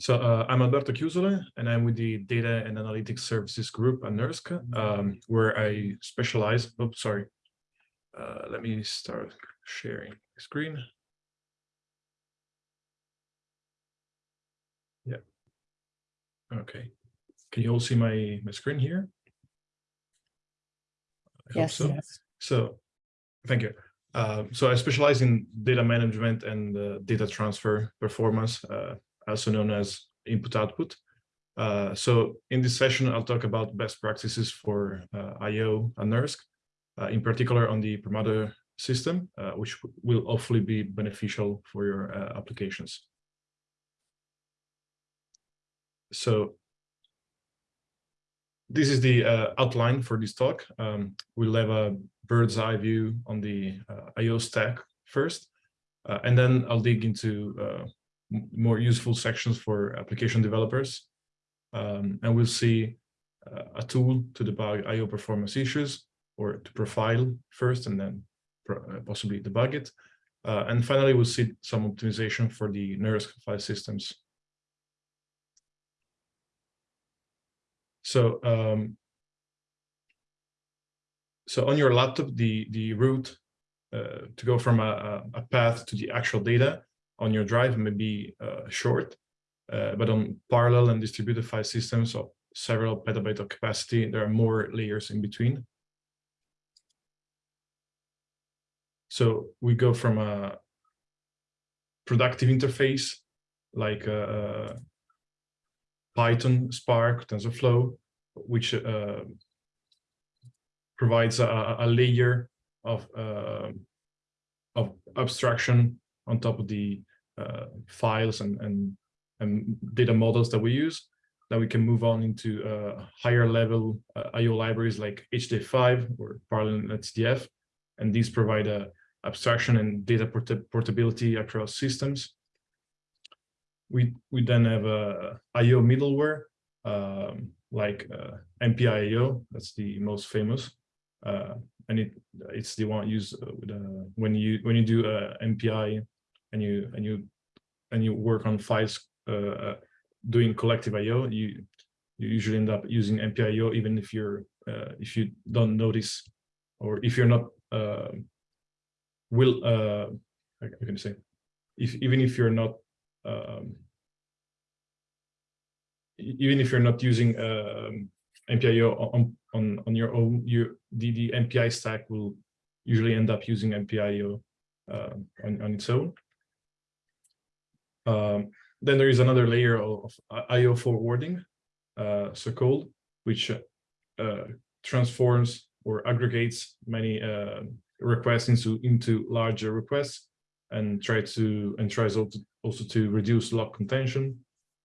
So uh, I'm Alberto Chiusole, and I'm with the Data and Analytics Services Group at NERSC, um, where I specialize. Oh, sorry. Uh, let me start sharing the screen. Yeah. Okay. Can you all see my, my screen here? I Yes. So. so, thank you. Uh, so I specialize in data management and uh, data transfer performance. Also known as input output. Uh, so in this session, I'll talk about best practices for uh, IO and NERSC, uh, in particular on the Perlmutter system, uh, which will hopefully be beneficial for your uh, applications. So this is the uh, outline for this talk. Um, we'll have a bird's eye view on the IO stack first, and then I'll dig into more useful sections for application developers. Um, and we'll see uh, a tool to debug IO performance issues or to profile first and then uh, possibly debug it. Uh, and finally, we'll see some optimization for the NERSC file systems. So, um, so on your laptop, the, the route uh, to go from a, a path to the actual data on your drive may be uh, short, uh, but on parallel and distributed file systems of several petabyte of capacity, there are more layers in between. So we go from a productive interface like uh, Python, Spark, TensorFlow, which uh, provides a, a, layer of uh, of abstraction on top of the uh, files and, and, and data models that we use, then we can move on into uh, higher level uh, IO libraries like HDF5 or Parallel SDF. And these provide a abstraction and data port portability across systems. We, we then have a IO middleware um, like uh, MPI-IO, that's the most famous. Uh, and it, it's the one used with, uh, when you when you do uh, MPI and you and you and you work on files uh, uh doing collective I/O, you you usually end up using MPIO even if you're uh, if you don't notice or if you're not uh, will uh, how can say if even if you're not um, even if you're not using um, MPIO on, on on your own, you the the MPI stack will usually end up using MPIO uh, on on its own. Um, then there is another layer of, IO forwarding, uh, so called, which uh, transforms or aggregates many uh, requests into into larger requests and try to and tries also also to reduce lock contention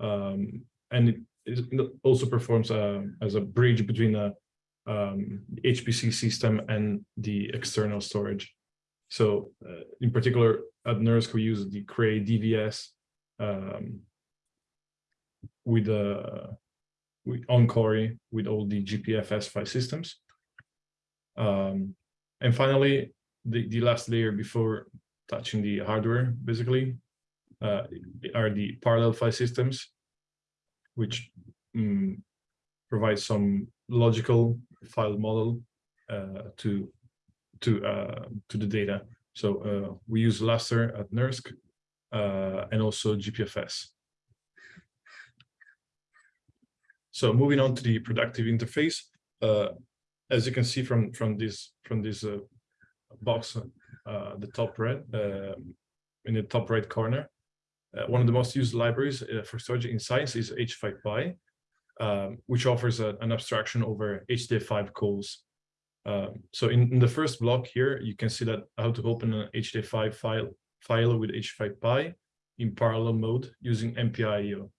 um, and it, also performs uh, as a bridge between a um, HPC system and the external storage. So uh, in particular at NERSC we use the Cray DVS um, with uh, with on Cori with all the GPFS file systems. Um, and finally, the, the last layer before touching the hardware, basically, uh, are the parallel file systems, which um, provide some logical file model uh, to to uh, to the data. So uh, we use Lustre at NERSC and also GPFS. So moving on to the productive interface, uh, as you can see from from this from this uh, box, uh, the top right in the top right corner, uh, one of the most used libraries uh, for storage in science is H5Py, um, which offers a, an abstraction over HDF5 calls. Um, so in, in, the first block here, you can see that how to open an HDF5 file file with H5Py in parallel mode using MPI-IO.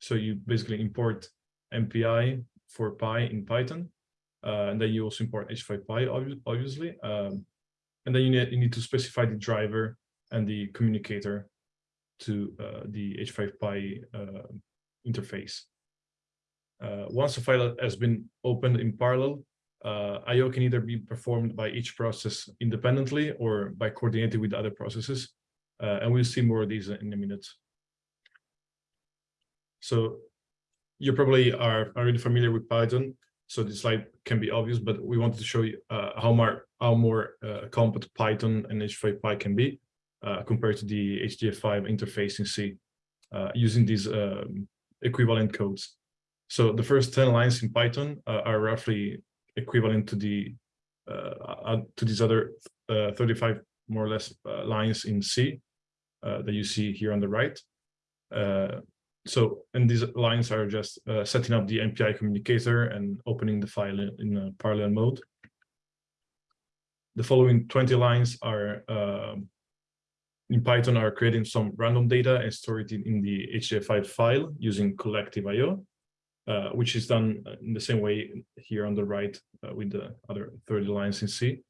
So you basically import MPI for Py in Python, uh, and then you also import H5Py, obviously. Um, and then you need, you need to specify the driver and the communicator to uh, the H5Py uh, interface. Uh, once a file has been opened in parallel, uh, I.O. can either be performed by each process independently or by coordinating with other processes. Uh, and we'll see more of these in a minute. So you probably are already familiar with Python, so this slide can be obvious, but we wanted to show you uh, how more how more uh, compact Python and HDF5 can be uh, compared to the HDF5 interface in C uh, using these um, equivalent codes. So the first 10 lines in Python uh, are roughly equivalent to the uh, to these other 35 more or less lines in C that you see here on the right so and these lines are just uh, setting up the MPI communicator and opening the file in, in parallel mode. The following 20 lines are uh, in Python are creating some random data and store it in, the HDF5 file using collective IO, uh, which is done in the same way here on the right uh, with the other 30 lines in C.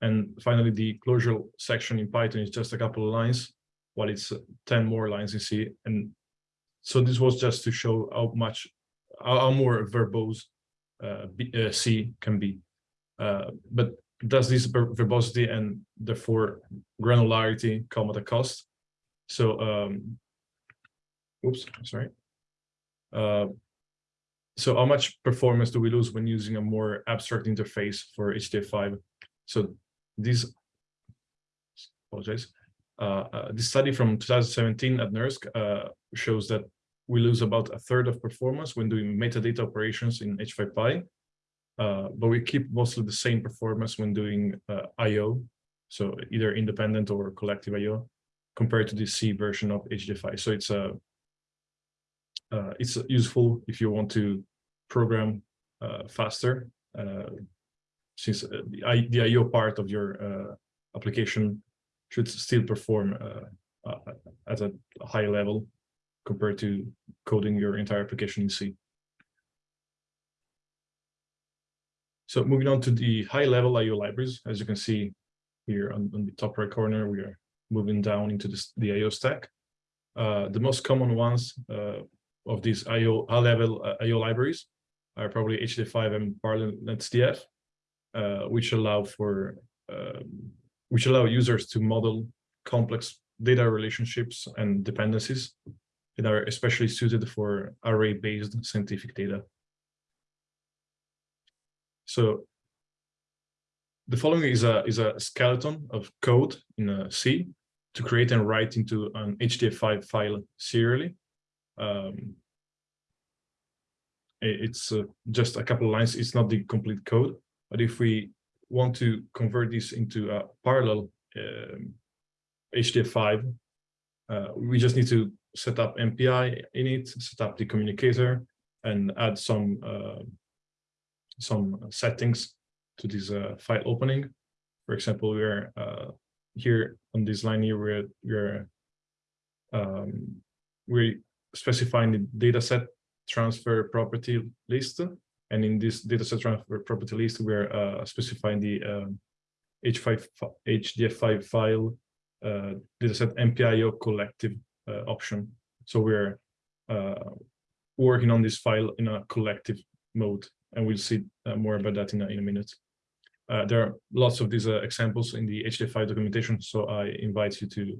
And finally, the closure section in Python is just a couple of lines, while it's uh, 10 more lines in C. And so this was just to show how much, how, more verbose uh, uh, C can be. Uh, but does this verbosity and therefore granularity come at a cost? So, um, oops, sorry. Uh, so how much performance do we lose when using a more abstract interface for HDF5? So this, apologize. Uh, uh, this study from 2017 at NERSC uh, shows that we lose about a third of performance when doing metadata operations in H5Py, uh, but we keep mostly the same performance when doing I.O., so either independent or collective I.O., compared to the C version of HDF5. So it's a uh, it's useful if you want to program uh, faster, uh, since uh, the, I.O. part of your application should still perform at a high level compared to coding your entire application in C. So moving on to the high level IO libraries, as you can see here on, on the top right corner, we are moving down into the IO stack. Uh, the most common ones uh, of these IO high level uh, IO libraries are probably HDF5 and Parallel NetCDF, uh, which allow for um, which allow users to model complex data relationships and dependencies that are especially suited for array-based scientific data. So the following is a is a skeleton of code in C to create and write into an HDF5 file serially. Um, it's uh, just a couple lines. It's not the complete code, but if we want to convert this into a parallel um, HDF5, uh, we just need to set up MPI in it, set up the communicator, and add some uh, some settings to this uh, file opening. For example, we're uh, here on this line here, we're we're um, we're specifying the dataset transfer property list, and in this dataset transfer property list, we're uh, specifying the H5 um, HDF5 file uh, dataset MPIO collective uh, option. So we're uh, working on this file in a collective mode, and we'll see uh, more about that in a, in a minute. Uh, there are lots of these uh, examples in the HDF5 documentation, so I invite you to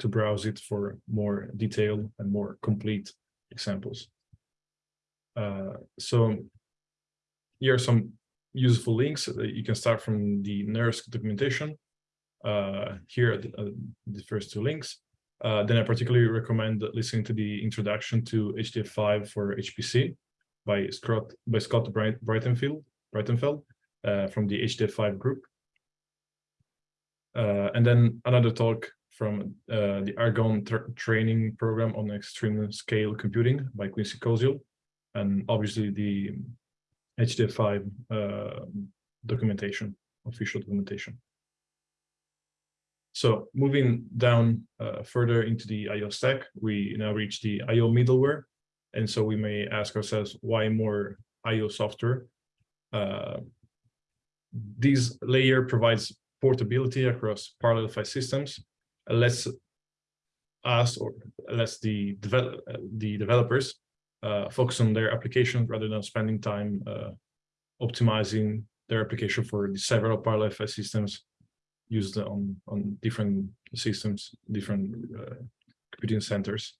to browse it for more detailed and more complete examples. So here are some useful links. you can start from the NERSC documentation, uh, here are the, uh, the, first two links. Uh, then I particularly recommend listening to the introduction to HDF5 for HPC by Scott by Scott Bright, Breitenfeld, Breitenfeld uh, from the HDF5 group. Uh, and then another talk from uh, the Argonne training program on extreme scale computing by Quincy Koziol, and obviously the HDF5 documentation, official documentation. So moving down uh, further into the IO stack, we now reach the IO middleware. And so we may ask ourselves, why more IO software? Uh, this layer provides portability across parallel file systems, lets us or lets the, develop, the developers uh, focus on their application rather than spending time uh, optimizing their application for the several parallel file systems used on on different systems, different uh, computing centers.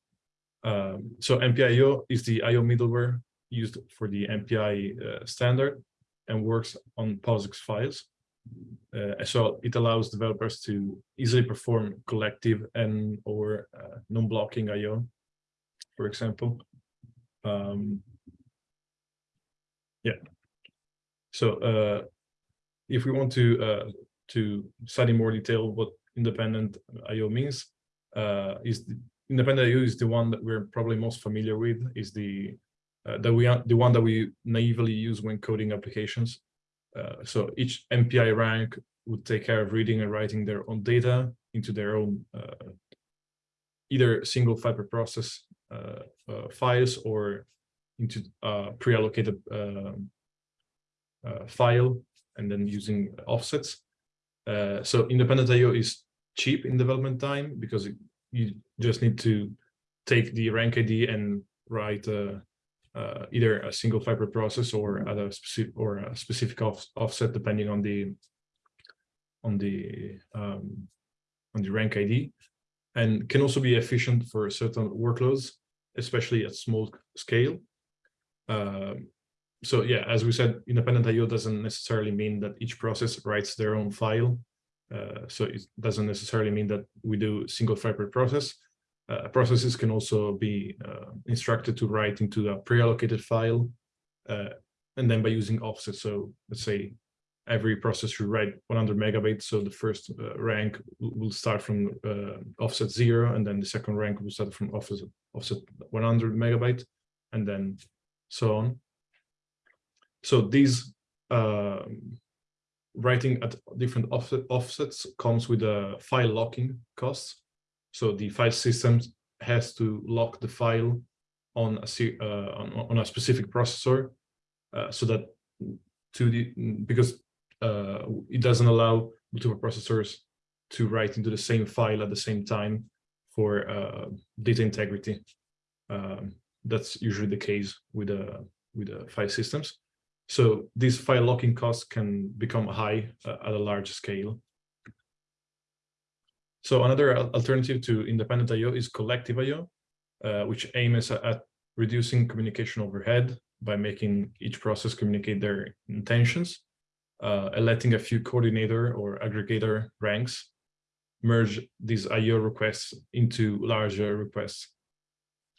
Um, so MPIO is the IO middleware used for the MPI uh, standard and works on POSIX files. Uh, so it allows developers to easily perform collective and or uh, non-blocking IO, for example. Um, yeah. So uh, if we want to uh, to study more detail what independent IO means, uh, is the, independent IO is the one that we're probably most familiar with. Is the uh, that we the one that we naively use when coding applications. Uh, so each MPI rank would take care of reading and writing their own data into their own uh, either single fiber process files or into a pre-allocated um, file and then using offsets. so independent IO is cheap in development time because it, you just need to take the rank ID and write uh, uh, either a single fiber process or at a specific or a specific off, offset depending on the on the um, on the rank ID, and can also be efficient for certain workloads, especially at small scale. Um, so yeah, as we said, independent IO doesn't necessarily mean that each process writes their own file. Uh, so it doesn't necessarily mean that we do single file per process. Uh, processes can also be uh, instructed to write into a pre-allocated file, uh, and then by using offset. So let's say every process write 100 megabytes. So the first uh, rank will start from uh, offset zero, and then the second rank will start from offset, offset 100 megabyte, and then so on. So these um, writing at different offset, offsets comes with a file locking costs. So the file system has to lock the file on a uh, on, on, a specific processor, uh, so that to the because uh, it doesn't allow multiple processors to write into the same file at the same time for uh, data integrity. Um, that's usually the case with uh, with uh, file systems. So these file locking costs can become high uh, at a large scale. So another alternative to independent I.O. is collective I.O., uh, which aims at reducing communication overhead by making each process communicate their intentions, uh, a few coordinator or aggregator ranks merge these I.O. requests into larger requests.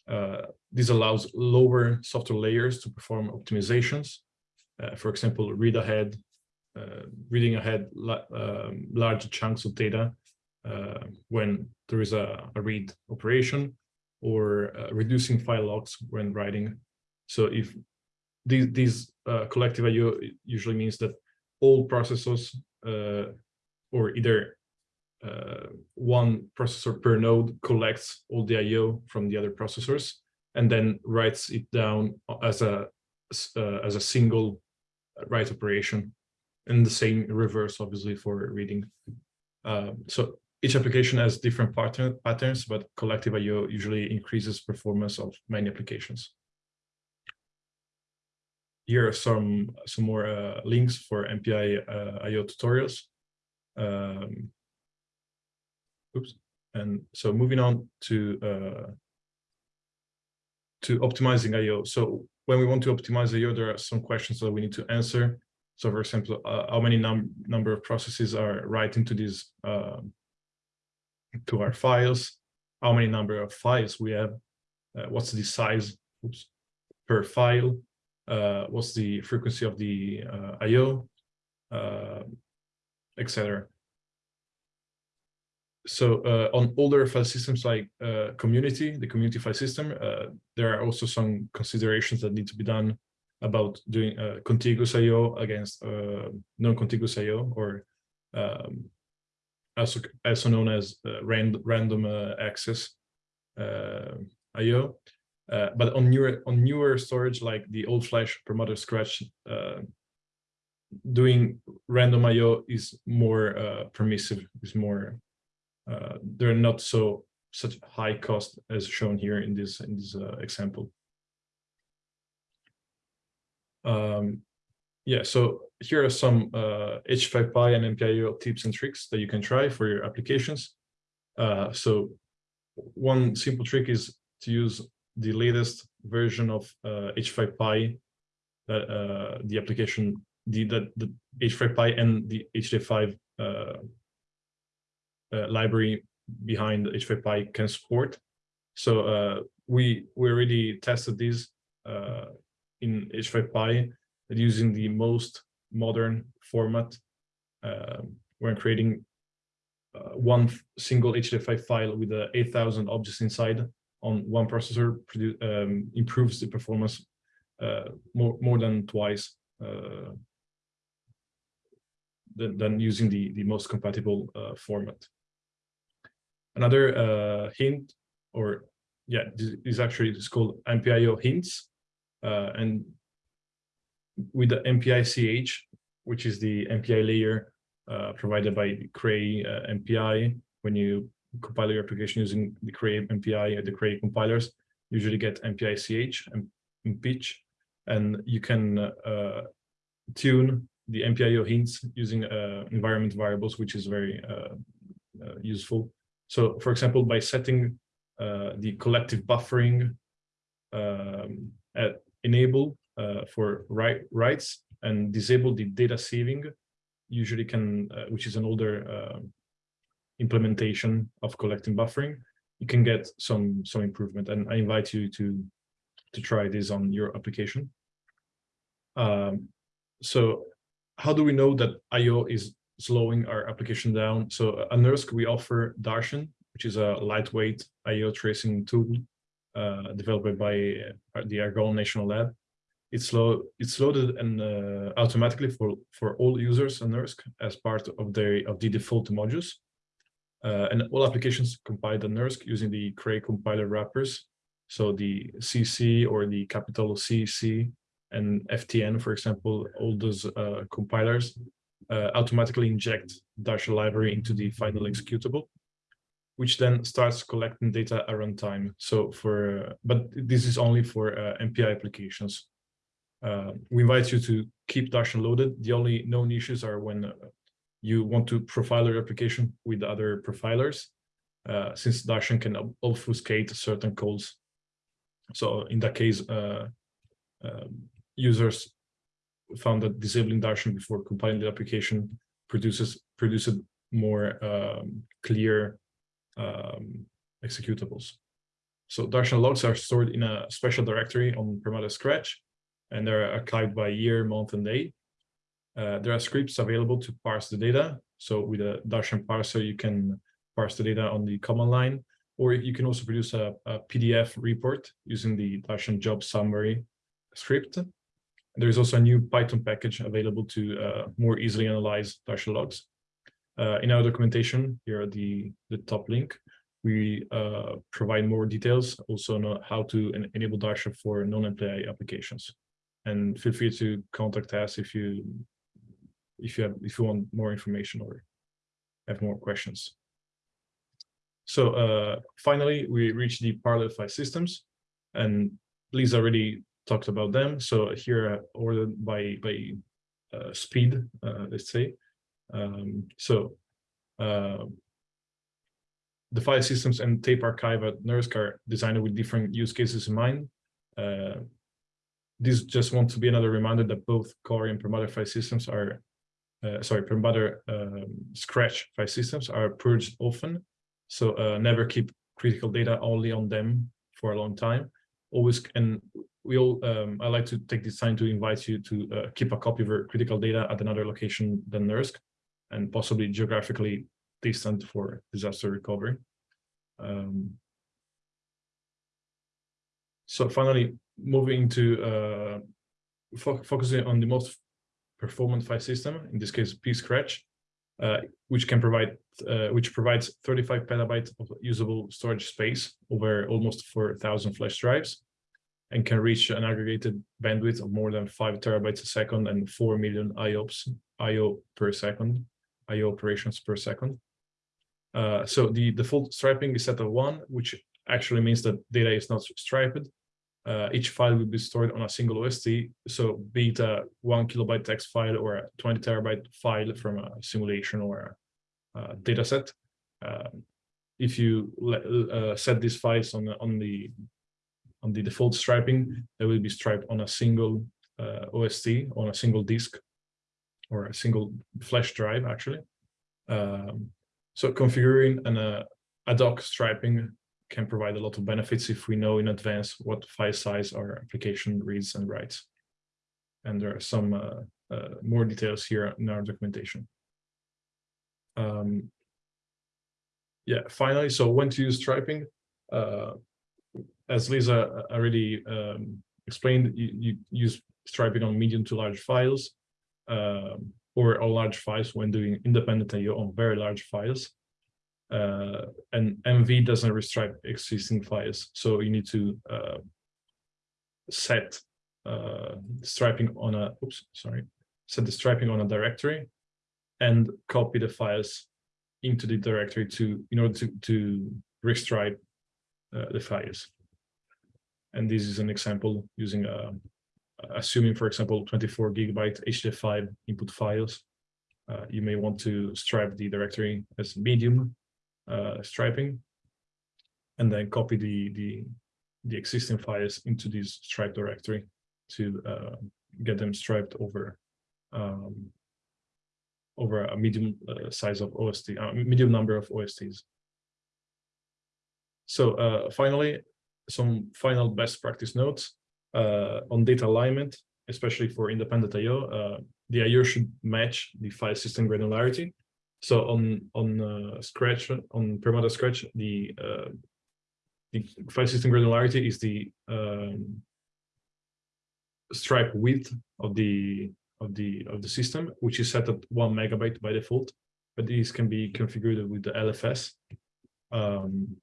Uh, this allows lower software layers to perform optimizations uh, for example, read ahead, uh, reading ahead um, large chunks of data uh, when there is a, a read operation or reducing file locks when writing. So if these, these collective IO usually means that all processors or either uh, one processor per node collects all the I/O from the other processors and then writes it down as a uh, as a single write operation. And the same reverse obviously for reading. Uh, so each application has different pattern, patterns but collective IO usually increases performance of many applications here are some some more uh, links for MPI uh, IO tutorials um, oops and so moving on to uh, to optimizing IO so when we want to optimize IO, there are some questions that we need to answer. So for example, uh, how many num number of processes are writing to these uh, to our files? How many number of files we have? Uh, what's the size oops, per file? Uh, what's the frequency of the uh, I/O, uh, etc so on older file systems like community, the community file system, there are also some considerations that need to be done about doing uh, contiguous I/O against uh, non-contiguous I/O, or um, also also known as uh, rand random access I/O. But on newer on newer storage like the old flash Perlmutter scratch, doing random I/O is more permissive, is more uh, they're not so such high cost as shown here in this in this uh, example. Um, yeah, so here are some uh, H5Py and MPIO tips and tricks that you can try for your applications. Uh, so one simple trick is to use the latest version of uh, H5Py that uh, the application, the, that the H5Py and the HD5 uh, uh, library behind H5Py can support. So uh, we we already tested this uh, in H5Py using the most modern format uh, when creating uh, one single HDF5 file with uh, 8,000 objects inside on one processor um, improves the performance uh, more more than twice uh, than, than using the the most compatible uh, format. Another uh, hint, or yeah, this is actually it's called MPIO hints, and with the MPICH, which is the MPI layer uh, provided by Cray uh, MPI. When you compile your application using the Cray MPI or the Cray compilers, usually get MPICH and, and pitch, and you can uh, tune the MPIO hints using uh, environment variables, which is very uh, uh, useful. So, for example, by setting the collective buffering um, at enable for write, writes and disable the data sieving, usually can, uh, which is an older uh, implementation of collecting buffering, you can get some some improvement. And I invite you to to try this on your application. Um, so how do we know that IO is slowing our application down? So at NERSC, we offer Darshan, which is a lightweight IO tracing tool uh, developed by uh, the Argonne National Lab it's it's loaded and uh, automatically for for all users on NERSC as part of their of the default modules. Uh, and all applications compiled on NERSC using the Cray compiler wrappers. So the CC or the capital CC and FTN, for example, all those uh, compilers uh, automatically inject Darshan library into the final executable, which then starts collecting data at runtime. So for, but this is only for uh, MPI applications. Uh, we invite you to keep Darshan loaded. The only known issues are when you want to profile your application with other profilers, uh, since Darshan can obfuscate certain calls. So in that case, uh, um, users found that disabling Darshan before compiling the application produces produces more um, clear um, executables. So Darshan logs are stored in a special directory on Perlmutter Scratch, and they're archived by year, month, and day. Uh, there are scripts available to parse the data. So with a Darshan parser, you can parse the data on the command line, or you can also produce a, a PDF report using the Darshan job summary script. There is also a new Python package available to uh, more easily analyze Darshan logs. Uh, in our documentation, here at the, the top link, we uh, provide more details also on how to enable Darshan for non-MPI applications and feel free to contact us if you if you have if you want more information or have more questions. So uh, finally, we reached the parallel file systems, and Lisa already talked about them. So here, uh, ordered by by uh, speed, uh, let's say. Um, so uh, the file systems and tape archive at NERSC are designed with different use cases in mind. Uh, this just wants to be another reminder that both Cori and Perlmutter file systems are, uh, sorry, Perlmutter um, Scratch file systems are purged often. So uh, never keep critical data only on them for a long time. Always, and we all, um, I like to take this time to invite you to uh, keep a copy of your critical data at another location than NERSC and possibly geographically distant for disaster recovery. Um, so finally, moving to uh, fo focusing on the most performant file system, in this case, pscratch, uh, which can provide, uh, which provides 35 petabytes of usable storage space over almost 4,000 flash drives, and can reach an aggregated bandwidth of more than five terabytes a second and 4 million IOPS, IO per second, IO operations per second. Uh, so the default striping is set at one, which actually means that data is not striped, uh, each file will be stored on a single OST. So be it a one kilobyte text file or a 20 terabyte file from a simulation or a, a data set. Uh, if you uh, set these files on the, on the on the default striping, they will be striped on a single uh, OST on a single disk or a single flash drive actually. Um, so configuring an uh, ad hoc striping can provide a lot of benefits if we know in advance what file size our application reads and writes. And there are some uh, uh, more details here in our documentation. Um, yeah, finally, so when to use striping, uh, as Lisa already um, explained, you, you, use striping on medium to large files um, or large files when doing independent IO on very large files. Uh, and MV doesn't restripe existing files, so you need to uh, set uh, striping on a oops sorry set the striping on a directory and copy the files into the directory to in order to to restripe uh, the files. And this is an example using a assuming, for example, 24 gigabyte HDF5 input files. Uh, you may want to stripe the directory as medium uh, striping, and then copy the the the existing files into this stripe directory to uh, get them striped over um, over a medium uh, size of OST, a medium number of OSTs. So uh, finally, some final best practice notes uh, on data alignment, especially for independent IO. Uh, the IO should match the file system granularity. So on on uh, Scratch on Perlmutter Scratch, the uh, the file system granularity is the um, stripe width of the of the of the system, which is set at one megabyte by default. But these can be configured with the LFS. Um,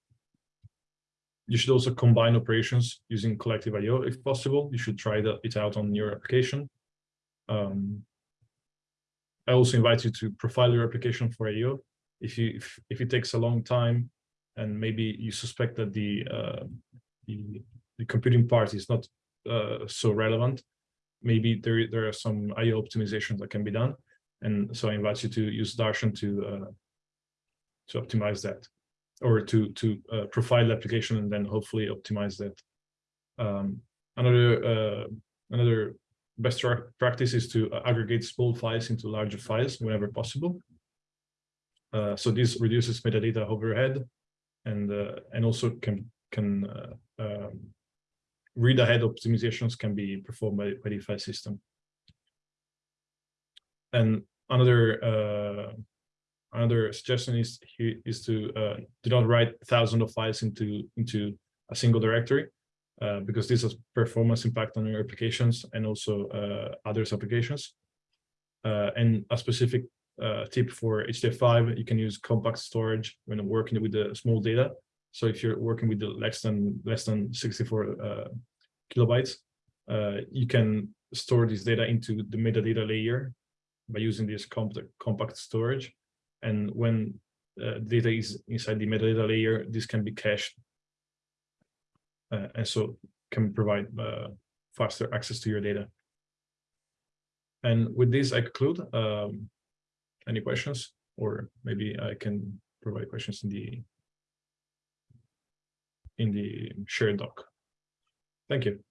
you should also combine operations using collective IO if possible. You should try that, it out on your application. Um, I also invite you to profile your application for IO. If you if, if it takes a long time and maybe you suspect that the uh, the, the computing part is not uh, so relevant, maybe there there are some IO optimizations that can be done. And so I invite you to use Darshan to uh, to optimize that or to to uh, profile the application and then hopefully optimize that. Um, another uh, another best practice is to aggregate small files into larger files whenever possible. Uh, so this reduces metadata overhead and uh, and also can can uh, um, read ahead optimizations can be performed by, by the file system. And another uh, another suggestion is is to uh, do not write thousands of files into into a single directory uh, because this has performance impact on your applications and also uh, others applications. Uh, and a specific uh, tip for HDF5, you can use compact storage when working with the small data. So if you're working with the less than less than 64 uh, kilobytes, you can store this data into the metadata layer by using this compact compact storage and when data is inside the metadata layer, this can be cached. Uh, and so can provide uh, faster access to your data. And with this, I conclude. Um, any questions? Or maybe I can provide questions in the in the shared doc. Thank you.